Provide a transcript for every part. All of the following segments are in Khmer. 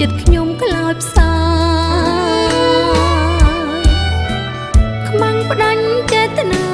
ចិត្តខ្ញុំខ្លោចផ្សាខ្មាំងផ្ដាច់ចេតនា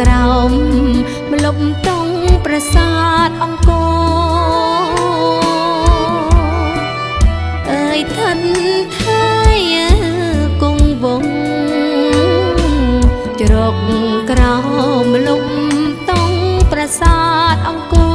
ក្រោមម្លប់តង់ប្រាសាទអង្គរអើយឋិនថៃគង់វងជ្រកក្រោមម្លប់តង់ប្រាសាទអង្គរ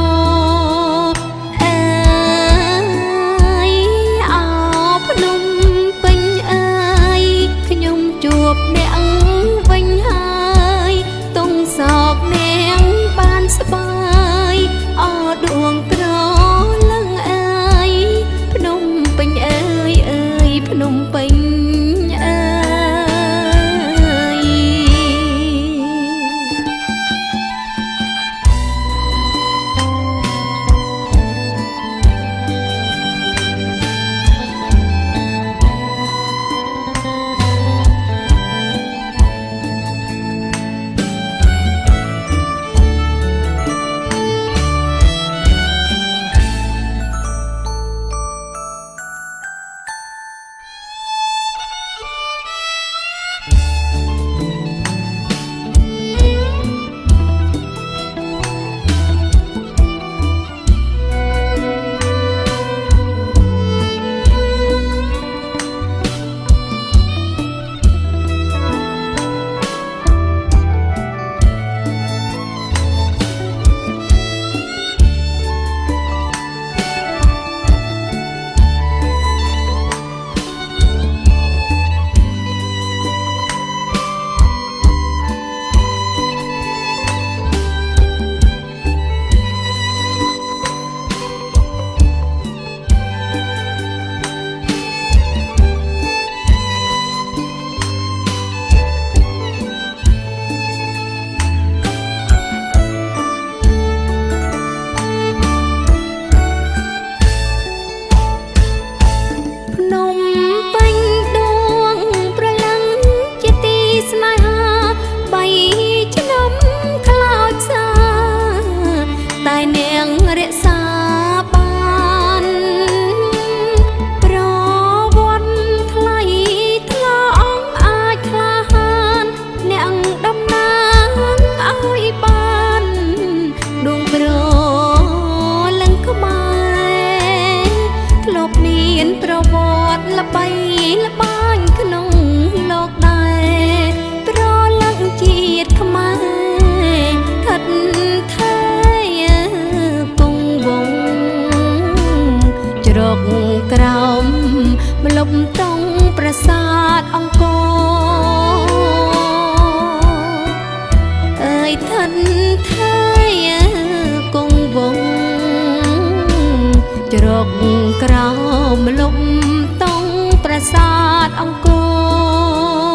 ប់ត្រង់ប្រាសាទអង្គរអើយឋិនថៃគង់វងជ្រកក្រោមលប់ត្រង់ប្រាសាទអង្គរ